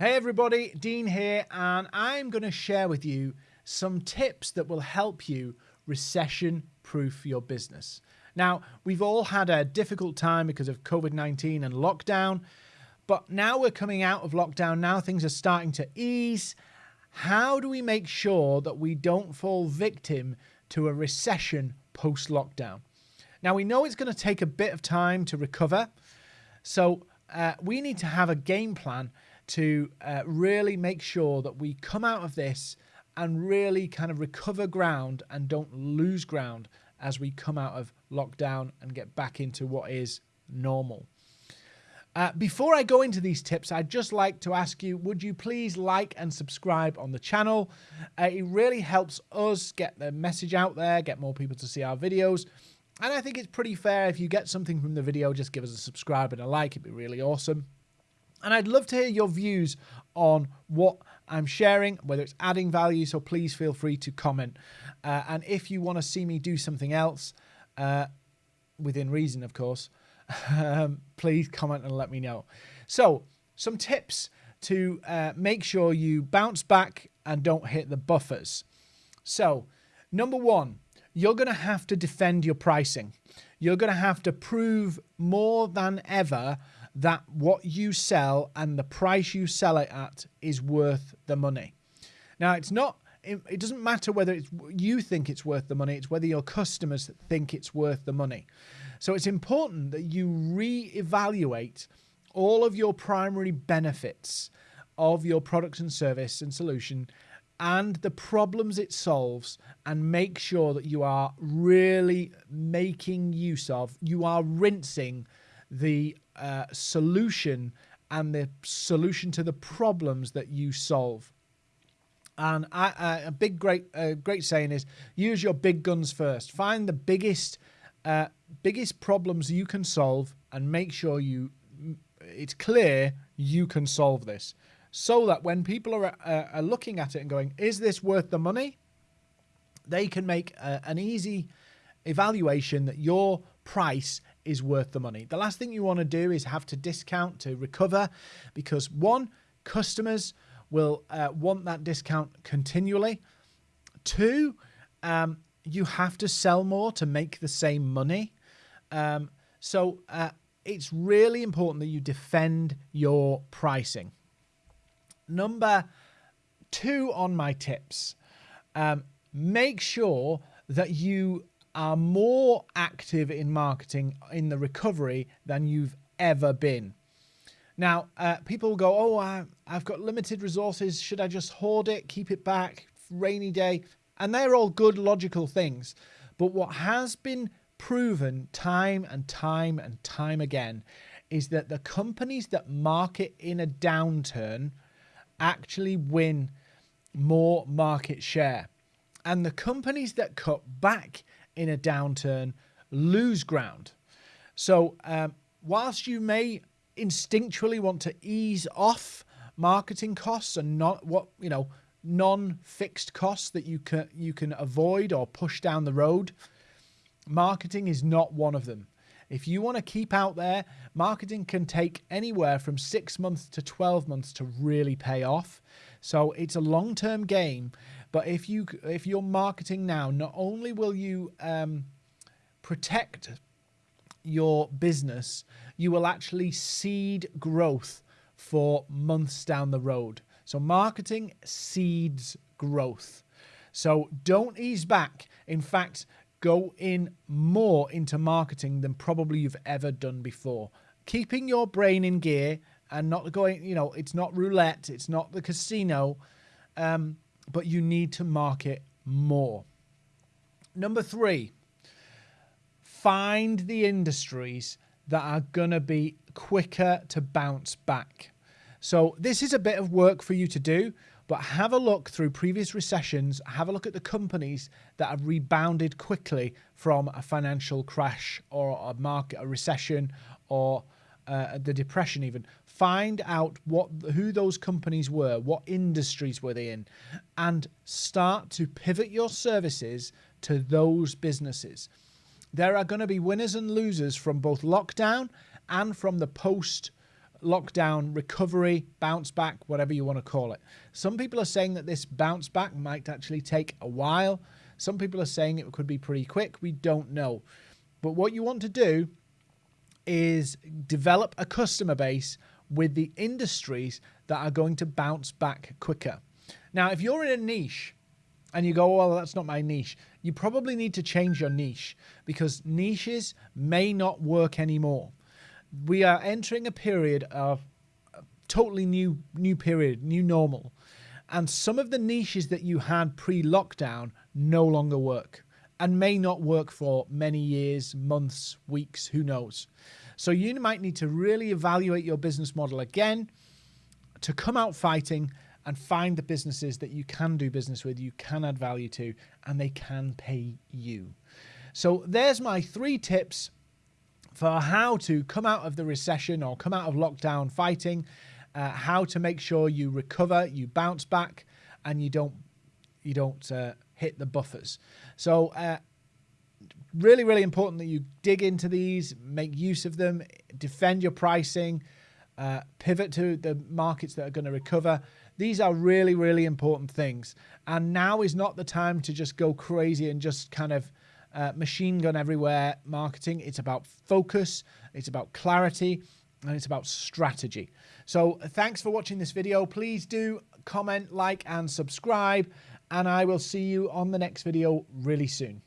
Hey everybody, Dean here, and I'm going to share with you some tips that will help you recession proof your business. Now, we've all had a difficult time because of COVID 19 and lockdown, but now we're coming out of lockdown. Now things are starting to ease. How do we make sure that we don't fall victim to a recession post lockdown? Now, we know it's going to take a bit of time to recover, so uh, we need to have a game plan to uh, really make sure that we come out of this and really kind of recover ground and don't lose ground as we come out of lockdown and get back into what is normal. Uh, before I go into these tips, I'd just like to ask you, would you please like and subscribe on the channel? Uh, it really helps us get the message out there, get more people to see our videos. And I think it's pretty fair if you get something from the video, just give us a subscribe and a like. It'd be really awesome. And I'd love to hear your views on what I'm sharing, whether it's adding value. So please feel free to comment. Uh, and if you want to see me do something else, uh, within reason, of course, um, please comment and let me know. So, some tips to uh, make sure you bounce back and don't hit the buffers. So, number one, you're going to have to defend your pricing. You're going to have to prove more than ever that what you sell and the price you sell it at is worth the money. Now, it's not, it, doesn't matter whether it's, you think it's worth the money, it's whether your customers think it's worth the money. So it's important that you re-evaluate all of your primary benefits of your product and service and solution and the problems it solves and make sure that you are really making use of, you are rinsing the uh, solution and the solution to the problems that you solve. And I, uh, a big, great, uh, great saying is use your big guns first. Find the biggest, uh, biggest problems you can solve, and make sure you, it's clear you can solve this, so that when people are, uh, are looking at it and going, "Is this worth the money?" They can make uh, an easy evaluation that your price is worth the money. The last thing you want to do is have to discount to recover because one, customers will uh, want that discount continually. Two, um, you have to sell more to make the same money. Um, so uh, it's really important that you defend your pricing. Number two on my tips, um, make sure that you are more active in marketing in the recovery than you've ever been. Now, uh, people go, oh, I, I've got limited resources. Should I just hoard it, keep it back, rainy day? And they're all good, logical things. But what has been proven time and time and time again is that the companies that market in a downturn actually win more market share. And the companies that cut back in a downturn lose ground. So, um, whilst you may instinctually want to ease off marketing costs and not what you know non-fixed costs that you can you can avoid or push down the road, marketing is not one of them. If you want to keep out there, marketing can take anywhere from six months to 12 months to really pay off. So it's a long-term game. But if you if you're marketing now, not only will you um, protect your business, you will actually seed growth for months down the road. So marketing seeds growth. So don't ease back. In fact, go in more into marketing than probably you've ever done before. Keeping your brain in gear and not going, you know, it's not roulette, it's not the casino. Um, but you need to market more. Number three, find the industries that are going to be quicker to bounce back. So this is a bit of work for you to do, but have a look through previous recessions, have a look at the companies that have rebounded quickly from a financial crash or a market, a recession or uh, the depression even find out what who those companies were what industries were they in and start to pivot your services to those businesses there are going to be winners and losers from both lockdown and from the post lockdown recovery, bounce back, whatever you want to call it. Some people are saying that this bounce back might actually take a while. Some people are saying it could be pretty quick. We don't know. But what you want to do is develop a customer base with the industries that are going to bounce back quicker. Now, if you're in a niche and you go, oh, well, that's not my niche, you probably need to change your niche because niches may not work anymore. We are entering a period of totally new new period, new normal. And some of the niches that you had pre-lockdown no longer work and may not work for many years, months, weeks, who knows. So you might need to really evaluate your business model again to come out fighting and find the businesses that you can do business with, you can add value to, and they can pay you. So there's my three tips for how to come out of the recession or come out of lockdown fighting, uh, how to make sure you recover, you bounce back, and you don't you don't uh, hit the buffers. So uh, really, really important that you dig into these, make use of them, defend your pricing, uh, pivot to the markets that are going to recover. These are really, really important things. And now is not the time to just go crazy and just kind of uh, machine gun everywhere marketing. It's about focus, it's about clarity, and it's about strategy. So thanks for watching this video. Please do comment, like, and subscribe. And I will see you on the next video really soon.